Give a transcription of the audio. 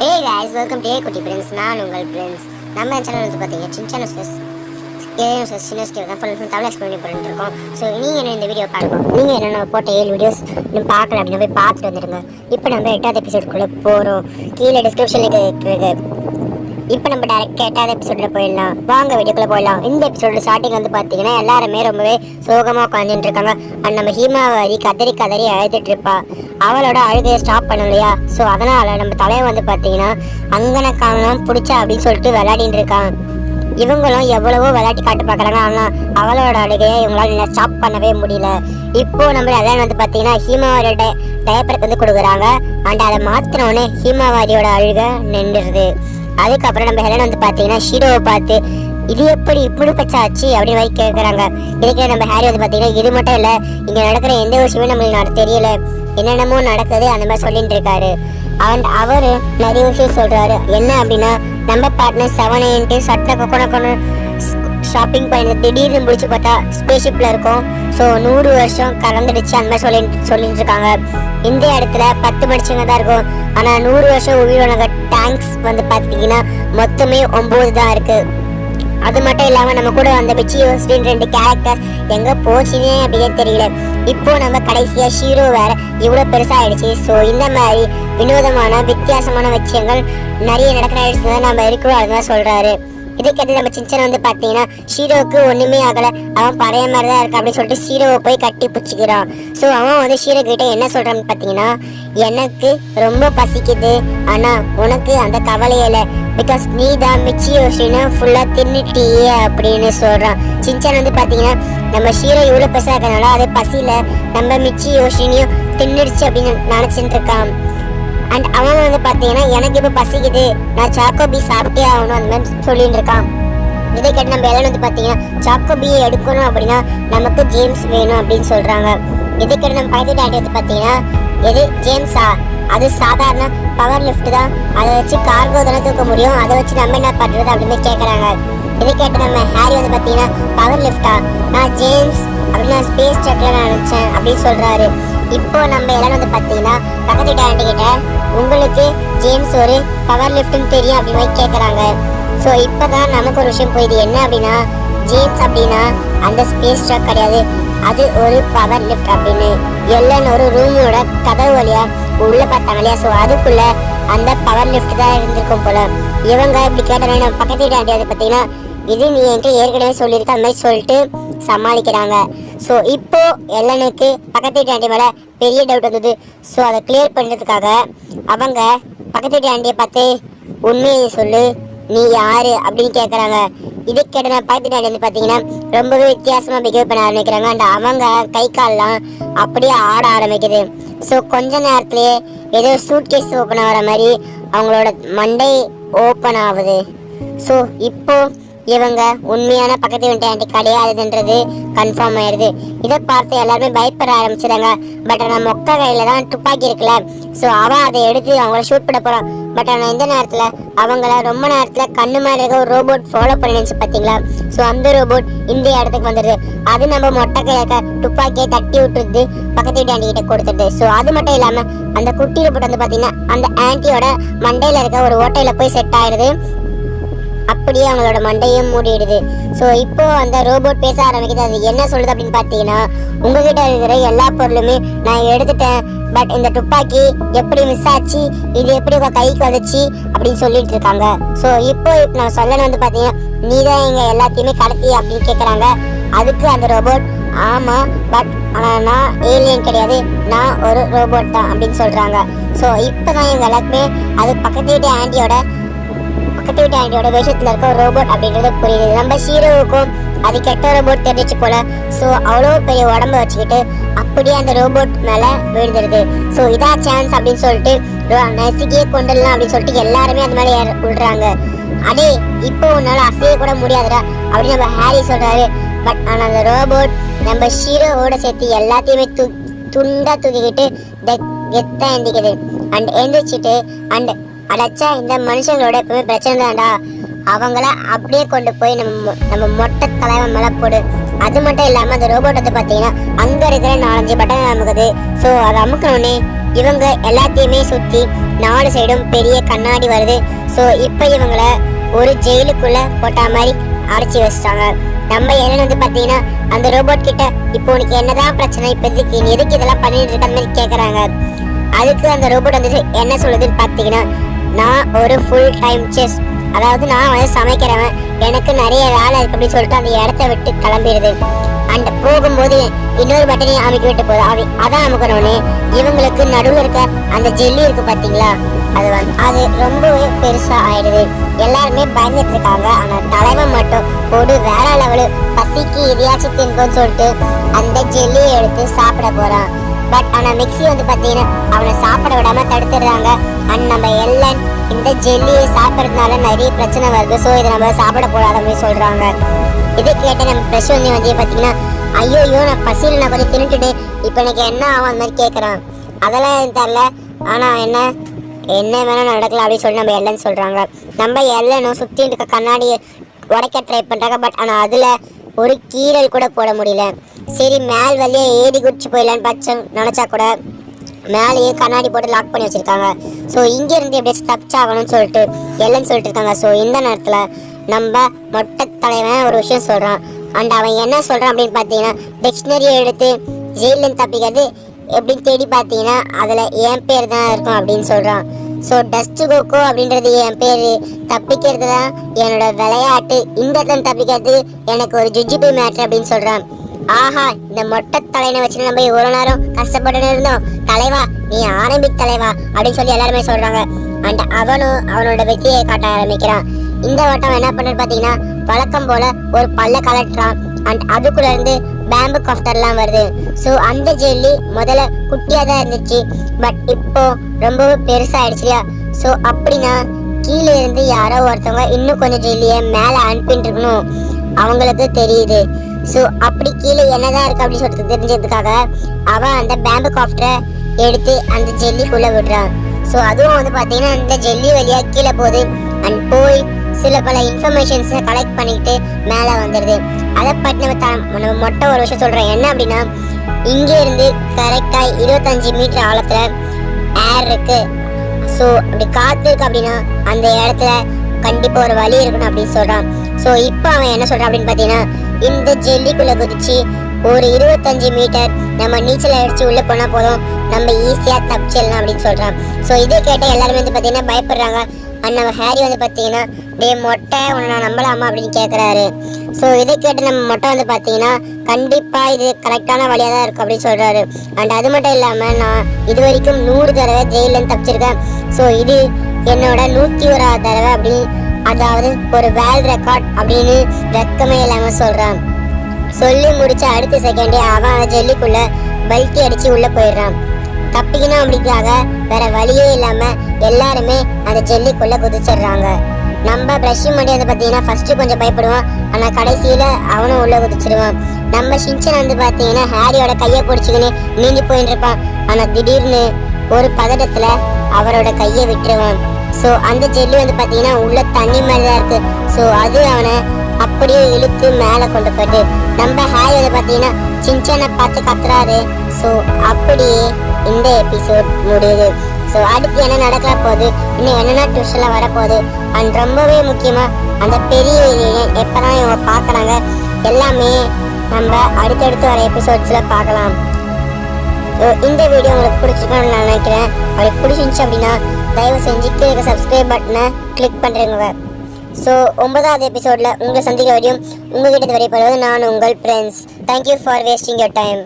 Hey guys welcome to Kutty Prince நான் உங்கள் friends நம்ம சேனல் வந்து பார்த்தீங்கன்னா சின்ன சின்ன ஸ்பெஸ் ஏன் சார் சின்ன ஸ்கேல் தான் ஃபுல் ஃபுல் தமிழ் எக்ஸ்பிளைன் பண்ணிட்டு இருக்கோம். ஸோ நீங்கள் என்ன இந்த வீடியோ பார்க்கணும்? நீங்கள் என்னென்ன போட்ட ஏழு வீடியோஸ் இன்னும் பார்க்கல அப்படின்னு போய் பார்த்துட்டு வந்துடுங்க. இப்போ நம்ம எட்டாவது எபிசோடுக்குள்ளே போகிறோம் கீழே டிஸ்கிரிப்ஷனில் இருக்கு இப்போ நம்ம டேரக்ட் கேட்டாத எபிசோடில் போயிடலாம். வாங்க வீடியோக்குள்ளே போயிடலாம். இந்த எபிசோட ஸ்டார்டிங் வந்து பார்த்தீங்கன்னா எல்லாருமே ரொம்பவே சோகமாக உட்காந்துட்டு இருக்காங்க. அண்ட் நம்ம ஹீமாவாரி கதறி கதறி அழுதுட்டு இருப்பா. அவளோட அழுகையை ஸ்டாப் பண்ணலையா? ஸோ அதனால நம்ம தலைவன் வந்து பார்த்தீங்கன்னா அங்கன காணலாம் பிடிச்சா அப்படின்னு சொல்லிட்டு விளையாடிட்டு இருக்கான். இவங்களும் எவ்வளவோ விளையாட்டி காட்டு பார்க்குறாங்க. ஆனால் அவளோட அழுகையை இவங்களால ஸ்டாப் பண்ணவே முடியல. இப்போ நம்ம எல்லாம் வந்து பார்த்தீங்கன்னா ஹீமாவாரியோட டயப்பருக்கு வந்து கொடுக்குறாங்க. அண்ட் அதை மாத்தினோடனே ஹீமாவாரியோட அழுகை நின்றுடுது. அதுக்கப்புறம் நம்ம ஹெலன் வந்து பார்த்தீங்கன்னா ஷீரோவை பார்த்து இது எப்படி இப்படி பச்சாச்சு? அப்படின்னு மாதிரி கேட்குறாங்க. இதுக்கு நம்ம ஹேரி வந்து பார்த்தீங்கன்னா இது மட்டும் இல்லை இங்கே நடக்கிற எந்த விஷயமே நம்மளுக்கு நட- தெரியல. என்னென்னமோ நடக்குது அந்த மாதிரி சொல்லிட்டு இருக்காரு. அண்ட் அவர் நிறைய விஷயம் சொல்கிறாரு என்ன அப்படின்னா நம்ம பார்ட்னர் செவன் எயின்ட்டு சட்டை கொக்கணக்கணும் ஷாப்பிங் பண்ணி திடீர்னு முடிச்சு பார்த்தா ஸ்பேஸ்ஷிப்ல இருக்கும். ஸோ நூறு வருஷம் கலந்துடுச்சு. அந்த மாதிரி சொல்லி சொல்லிட்டு இருக்காங்க இந்த இடத்துல பத்து மனுஷங்க தான் இருக்கும். ஆனால் நூறு வருஷம் உயிரினங்க டேங்க்ஸ் வந்து பார்த்தீங்கன்னா மொத்தமே ஒம்பது தான் இருக்கு. அது மட்டும் இல்லாமல் நம்ம கூட அந்த பிச்சி யோசின் ரெண்டு கேரக்டர் எங்கே போச்சுன்னே அப்படியே தெரியல. இப்போ நம்ம கடைசியாக ஷீரோ வேற இவ்வளோ பெருசாக ஆயிடுச்சு ஸோ இந்த மாதிரி வினோதமான வித்தியாசமான விஷயங்கள் நிறைய நடக்கிற இடத்துல நம்ம இருக்கிறோம் அதுதான் சொல்கிறாரு இதுக்கடுத்து நம்ம சின்சன் வந்து பார்த்தீங்கன்னா ஷீரோவுக்கு ஒன்றுமே ஆகலை. அவன் பழைய மாதிரி தான் இருக்கா அப்படின்னு சொல்லிட்டு ஷீரோவை போய் கட்டி பிடிச்சிக்கிறான். ஸோ அவன் வந்து ஷீரோ கிட்ட என்ன சொல்கிறான்னு பார்த்தீங்கன்னா எனக்கு ரொம்ப பசிக்குது. ஆனால் உனக்கு அந்த கவலையில் பிகாஸ் நீ தான் மிச்சி யோசினா ஃபுல்லாக தின்னுட்டியே அப்படின்னு சொல்கிறான் சின்சான் வந்து பார்த்தீங்கன்னா நம்ம ஷீரோ இவ்வளோ பெருசாக இருக்கிறதுனால அது பசியில் நம்ம மிச்சி யோசினியும் தின்னுடுச்சு அப்படின்னு நினச்சிட்டு இருக்கான். அண்ட் அவன் வந்து பாத்தீங்கன்னா எனக்கு இப்ப பசிக்குது. நான் சாக்கோபி சாப்பிட்டே ஆகணும். அந்த மாதிரி சொல்லிட்டு இருக்கான் இதை கேட்டு நம்ம எல்லாம் வந்து பாத்தீங்கன்னா சாக்கோபி எடுக்கணும் அப்படின்னா நமக்கு ஜேம்ஸ் வேணும் அப்படின்னு சொல்றாங்க. இதை கேட்டு நம்ம பக்கத்து டாடி வந்து பாத்தீங்கன்னா எது? ஜேம்ஸா அது சாதாரண பவர் லிஃப்ட் தான். அதை வச்சு கார்கோ தானே தூக்க முடியும். அதை வச்சு நம்ம என்ன பண்றது? அப்படின்னு கேட்குறாங்க இதை கேட்டு நம்ம ஹாரி வந்து பாத்தீங்கன்னா பவர் லிஃப்டா நான் ஜேம்ஸ் அப்படின்னு ஸ்பேஸ் ஸ்பேஸ் ட்ரக்ல நினைச்சேன் அப்படின்னு சொல்றாரு. இப்போ நம்ம எல்லாம் வந்து பாத்தீங்கன்னா பக்கத்து டாடி கிட்ட உங்களுக்கு ஜேம்ஸ் ஒரு பவர் லிஃப்ட்னு தெரியும் அப்படின்னு போய் ஸோ ஸோ இப்போதான் நமக்கு ஒரு விஷயம் போயிடுது என்ன அப்படின்னா ஜேம்ஸ் அப்படின்னா அந்த ஸ்பேஸ் ட்ரக் கிடையாது. அது ஒரு பவர் லிஃப்ட் அப்படின்னு. எல்லன்னு ஒரு ரூமோட கதவு வழியா உள்ளே பார்த்தாங்க இல்லையா? ஸோ அதுக்குள்ள அந்த பவர் லிஃப்ட் தான் இருந்திருக்கும் போல. இவங்க இப்படி கேட்டாங்க பக்கத்து வீட்டு ஆண்டி வந்து பார்த்தீங்கன்னா இது நீ என்கிட்ட ஏற்கனவே சொல்லியிருக்க அந்த மாதிரி சொல்லிட்டு சமாளிக்கிறாங்க. ஸோ இப்போ எல்லனுக்கு பக்கத்து வீட்டு ஆண்டி மேலே பெரிய டவுட் வந்தது. ஸோ அதை கிளியர் பண்ணுறதுக்காக அவங்க பக்கத்து வீட்டு ஆண்டியை பார்த்து உண்மையை சொல்லு. நீ யாரு? அப்படின்னு கேட்குறாங்க இது கேட்ட நான் பக்கத்து வந்து பார்த்தீங்கன்னா ரொம்பவே வித்தியாசமாக பிஹேவ் பண்ண ஆரம்பிக்கிறாங்க. அண்ட் அவங்க கை கால்லாம் அப்படியே ஆட ஆரம்பிக்குது. ஸோ கொஞ்ச நேரத்துலேயே ஏதோ சூட் கேஸ் ஓப்பன் ஆகிற மாதிரி அவங்களோட மண்டை ஓப்பன் ஆகுது. ஸோ இப்போது இவங்க உண்மையான பக்கத்து வீட்டு ஆண்டி கிடையாதுன்றது கன்ஃபார்ம் ஆயிடுது இதை பார்த்து எல்லாருமே பயப்பட ஆரம்பிச்சிடுறாங்க பட் ஆனால் மொக்க கையில் தான் துப்பாக்கி இருக்குல்ல. ஸோ அவன் அதை எடுத்து அவங்கள ஷூட் பண்ண போகிறான் பட் ஆனால் இந்த நேரத்தில் அவங்கள ரொம்ப நேரத்தில் கண்ணு மாதிரி இருக்க ஒரு ரோபோட் ஃபாலோ பண்ணிடுச்சு பார்த்தீங்களா ஸோ அந்த ரோபோட் இந்த இடத்துக்கு வந்துடுது. அது நம்ம மொட்டை கையில் இருக்க துப்பாக்கியை தட்டி விட்டுருது பக்கத்து வீட்டு ஆண்டி கிட்ட கொடுத்துருது ஸோ அது மட்டும் இல்லாமல் அந்த குட்டி ரோபோட் வந்து பார்த்தீங்கன்னா அந்த ஆண்டியோட மண்டையில் இருக்க ஒரு ஓட்டையில் போய் செட் ஆயிடுது. அப்படியே அவங்களோட மண்டையும் மூடிடுது. ஸோ இப்போ அந்த ரோபோட் பேச ஆரம்பிக்குது. அது என்ன சொல்லுது அப்படின்னு பார்த்தீங்கன்னா உங்ககிட்ட இருக்கிற எல்லா பொருளுமே நான் எடுத்துட்டேன். பட் இந்த துப்பாக்கி எப்படி மிஸ் ஆச்சு? இது எப்படி உங்க கைக்கு வந்துச்சு? அப்படின்னு சொல்லிட்டு இருக்காங்க. ஸோ இப்போ இப்போ நான் சொல்லணும் வந்து பார்த்தீங்கன்னா நீ தான் எங்க எல்லாத்தையுமே கடத்தி அப்படின்னு கேட்குறாங்க அதுக்கு அந்த ரோபோட் ஆமா பட் ஆனால் நான் ஏலியன் கிடையாது. நான் ஒரு ரோபோட் தான் அப்படின்னு சொல்றாங்க. ஸோ இப்போ தான் எங்கள் எல்லாருக்குமே அது பக்கத்து வீட்டு ஆண்டியோட பக்கத்து வீட்டு விஷயத்தில் இருக்க ரோபோட் அப்படின்றது புரியுது. நம்ம ஹீரோவுக்கும் அது கெட்ட ரோபோட் தெரிஞ்சு போல ஸோ அவ்வளோ பெரிய உடம்ப வச்சுக்கிட்டு அப்படியே அந்த ரோபோட் மேலே விழுந்துருது. ஸோ இதா சான்ஸ் அப்படின்னு சொல்லிட்டு நசுக்கியே கொண்டுடலாம் அப்படின்னு சொல்லிட்டு எல்லாருமே அந்த மேலே ஏற- விடுறாங்க அடே இப்போ உன்னால அசைய கூட முடியாதுடா அப்படின்னு நம்ம ஹாரி சொல்றாரு. பட் ஆனால் அந்த ரோபோட் நம்ம ஹீரோவோட சேர்த்து எல்லாத்தையுமே தூ துண்டா தூக்கிக்கிட்டு கெ- எந்திக்குது. அண்ட் எந்திரிச்சிட்டு அண்ட் அடைச்சா இந்த மனுஷங்களோட எப்பவுமே பிரச்சனை தான்டா. அவங்கள அப்படியே கொண்டு போய் நம்ம மொ- நம்ம மொட்டை தலைவன் மேலே போடு. அது மட்டும் இல்லாமல் அந்த ரோபோட் வந்து பார்த்தீங்கன்னா அங்கே இருக்கிற நாலஞ்சு பட்டன் அமுக்குது. ஸோ அதை அமுக்கணுன்னே இவங்க எல்லாத்தையுமே சுற்றி நாலு சைடும் பெரிய கண்ணாடி வருது. ஸோ இப்போ இவங்கள ஒரு ஜெயிலுக்குள்ளே போட்டா மாதிரி அடைச்சி வச்சிட்டாங்க. நம்ம ஏலன் வந்து பார்த்தீங்கன்னா அந்த ரோபோட் கிட்ட இப்போ உனக்கு என்னதான் பிரச்சனை? இப்போதைக்கு நீ எதுக்கு இதெல்லாம் பண்ணிட்டு இருக்க? அந்த மாதிரி கேட்குறாங்க அதுக்கு அந்த ரோபோட் வந்து என்ன சொல்லுதுன்னு பார்த்தீங்கன்னா நான் ஒரு ஃபுல் டைம் செஸ் அதாவது நான் வந்து சமைக்கிறவன். எனக்கு நிறைய வேலை இருக்கு அப்படின்னு சொல்லிட்டு அந்த இடத்த விட்டு கிளம்பிடுது. அண்ட் போகும்போது இன்னொரு பட்டனையும் அமைக்க விட்டு போகுது. அது அதான் அமுக்கணும்னு. இவங்களுக்கு நடுவில் இருக்க அந்த ஜெல்லி இருக்கு பார்த்தீங்களா அது வந்து அது ரொம்பவே பெருசாக ஆயிடுது. எல்லாருமே பயந்துட்டு இருக்காங்க. ஆனால் தலைவன் மட்டும் போடு வேற லெவலு பசிக்கு எதையாச்சும் தின்போன்னு சொல்லிட்டு அந்த ஜெல்லியை எடுத்து சாப்பிட போகிறான் பட் ஆனா மிக்ஸி வந்து பாத்தீங்கன்னா அவனை சாப்பிட விடாம தடுத்துடுறாங்க. அண்ட் நம்ம எல்லன் இந்த ஜெல்லியை சாப்பிட்றதுனால நிறைய பிரச்சனை வருது. ஸோ இதை நம்ம சாப்பிட கூடாது அப்படின்னு சொல்றாங்க. இதை கேட்ட நம்ம ப்ரெஷ் வந்து வந்து பாத்தீங்கன்னா ஐயோ ஐயோ நான் பசியில் நான் கொஞ்சம் தின்னுட்டு இப்போ எனக்கு என்ன ஆகும் அந்த மாதிரி கேட்குறான் அதெல்லாம் எனக்கு தெரில ஆனா என்ன என்ன வேணா நடக்கலாம் அப்படின்னு சொல்லி நம்ம எல்லன்னு சொல்றாங்க. நம்ம எல்லனும் சுத்தி இருக்க கண்ணாடியை உடைக்க ட்ரை பண்றாங்க. பட் ஆனா அதுல ஒரு கீறல் கூட போட முடியல. சரி மேல் வழியே ஏறி குடிச்சு போயிடலான்னு பச்சை நினச்சா கூட மேலேயே கண்ணாடி போட்டு லாக் பண்ணி வச்சுருக்காங்க. ஸோ இங்கேருந்து எப்படியாச்சும் தப்பிச்சாகணும்னு சொல்லிட்டு எல்லன்னு சொல்லிட்டு இருக்காங்க. ஸோ இந்த நேரத்தில் நம்ம மொட்டை தலைவன் ஒரு விஷயம் சொல்கிறான் அண்ட் அவன் என்ன சொல்கிறான் அப்படின்னு பார்த்தீங்கன்னா டிக்ஷனரியை எடுத்து ஜெயிலேருந்து தப்பிக்கிறது எப்படின்னு தேடி பார்த்தீங்கன்னா அதில் என் பேர் தான் இருக்கும் அப்படின்னு சொல்கிறான் ஸோ டஸ்ட் கோகோ அப்படின்றது என் பேர். தப்பிக்கிறது தான் என்னோட விளையாட்டு இந்த இடத்துல தப்பிக்கிறது எனக்கு ஒரு ஜுஜிபி மேட்ரு அப்படின்னு சொல்கிறான் ஆஹா இந்த மொட்டை தலைனை வச்சு நம்ம இவ்வளோ நேரம் கஷ்டப்பட்டு இருந்தோம். தலைவா நீ ஆரம்பி தலைவா அப்படின்னு சொல்லி எல்லாருமே சொல்கிறாங்க அண்ட் அவனும் அவனோட வெற்றியை காட்ட ஆரம்பிக்கிறான். இந்த வட்டம் என்ன பண்ணுறது பார்த்தீங்கன்னா வழக்கம் போல ஒரு பல்ல கலட்டுறான். அண்ட் அதுக்குள்ளேருந்து பேம்பு காஃப்டர்லாம் வருது. ஸோ அந்த ஜெல்லி முதல்ல குட்டியாக தான் இருந்துச்சு. பட் இப்போ ரொம்பவே பெருசாயிடுச்சுலையா ஸோ அப்படின்னா கீழே இருந்து யாரோ ஒருத்தவங்க இன்னும் கொஞ்சம் ஜெல்லியை மேலே அனுப்பிட்டு இருக்கணும் அவங்களுக்கு தெரியுது. ஸோ அப்படி கீழே என்னதான் இருக்கு அப்படின்னு சொல்லிட்டு தெரிஞ்சதுக்காக அவன் அந்த பேம்பு காஃப்டரை எடுத்து அந்த ஜெல்லிக்குள்ளே விடுறான். ஸோ அதுவும் வந்து பார்த்தீங்கன்னா அந்த ஜெல்லி வழியா கீழே போகுது. அண்ட் போய் சில பல இன்ஃபர்மேஷன்ஸை கலெக்ட் பண்ணிட்டு மேலே வந்துடுது அதை பற்றி நம்ம த நம்ம மொட்டை ஒரு விஷயம் சொல்கிறோம் என்ன அப்படின்னா இங்கே இருந்து கரெக்டாக இருபத்தஞ்சி மீட்டர் ஆழத்தில் ஏர் இருக்குது ஸோ அப்படி காற்று இருக்கு அப்படின்னா அந்த இடத்துல கண்டிப்பாக ஒரு வழி இருக்கணும் அப்படின்னு சொல்கிறான் ஸோ இப்போ அவன் என்ன சொல்கிறான் அப்படின்னு பார்த்தீங்கன்னா இந்த ஜெல்லிக்குள்ளே குதிச்சு ஒரு இருபத்தஞ்சு மீட்டர் நம்ம நீச்சல் அடித்து உள்ளே போனால் போதும் நம்ம ஈஸியாக தப்பிச்சிடலாம் அப்படின்னு சொல்கிறான் ஸோ இதை கேட்ட எல்லாருமே வந்து பார்த்தீங்கன்னா பயப்படுறாங்க. அண்ட் நம்ம ஹேரி வந்து பார்த்தீங்கன்னா டே மொட்டை உன்னை நான் நம்பலாமா அப்படின்னு கேட்குறாரு ஸோ இதை கேட்டு நம்ம மொட்டை வந்து பார்த்தீங்கன்னா கண்டிப்பாக இது கரெக்டான வழியாக தான் இருக்கும் அப்படின்னு சொல்கிறாரு அண்ட் அது மட்டும் இல்லாமல் நான் இது வரைக்கும் நூறு தடவை ஜெயிலேருந்து தப்பிச்சிருக்கேன். ஸோ இது என்னோட நூற்றி ஓராவது தடவை அப்படின்னு அதாவது ஒரு வேர்ல்ட் ரெக்கார்ட் அப்படின்னு வெக்கமே இல்லாமல் சொல்கிறான் சொல்லி முடிச்ச அடுத்த செகண்டே அவன் ஜெல்லிக்குள்ளே பல்ட்டி அடித்து உள்ளே போயிடுறான். தப்பிக்கணும் அப்படிக்காக வேற வழியே இல்லாமல் எல்லாருமே அந்த ஜெல்லிக்குள்ளே குதிச்சிடுறாங்க. நம்ம பிரஷ் பண்ணி வந்து பார்த்தீங்கன்னா ஃபர்ஸ்ட் கொஞ்சம் பயப்படுவான் ஆனால் கடைசியில் அவனும் உள்ளே குதிச்சிருவான். நம்ம ஷின்சன் வந்து பார்த்தீங்கன்னா ஹாரியோட கையை பிடிச்சிக்கின்னு நீந்தி போயின்னு இருப்பான். ஆனால் திடீர்னு ஒரு பதட்டத்தில் அவரோட கையை விட்டுருவான். ஸோ அந்த ஜெல்லி வந்து பார்த்தீங்கன்னா உள்ள தண்ணி மாதிரி தான் இருக்குது ஸோ அது அவனை அப்படியே இழுத்து மேலே கொண்டு போயிட்டு நம்ம ஹாரி வந்து பார்த்தீங்கன்னா சின்சனை பார்த்து கத்துறாரு. ஸோ அப்படியே இந்த எபிசோட் முடியுது. ஸோ அடுத்து என்ன நடக்க போகுது? இன்னும் என்னென்ன ட்விஸ்ட்லாம் வரப்போகுது? அண்ட் ரொம்பவே முக்கியமாக அந்த பெரிய எப்போ தான் இவங்க பார்க்குறாங்க எல்லாமே நம்ம அடுத்தடுத்து வர எபிசோட்ஸில் பார்க்கலாம். இந்த வீடியோ உங்களுக்கு பிடிச்சிக்கணும்னு நான் நினைக்கிறேன். உங்களுக்கு பிடிச்சிருந்துச்சு அப்படின்னா தயவு செஞ்சு கீழே சப்ஸ்கிரைப் பட்டனை கிளிக் பண்ணுறேங்க ஸோ ஒன்பதாவது எபிசோடில் உங்களை சந்திக்க வரையும் உங்ககிட்ட வரைப்படுவது நான் உங்கள் friends thank you for wasting your time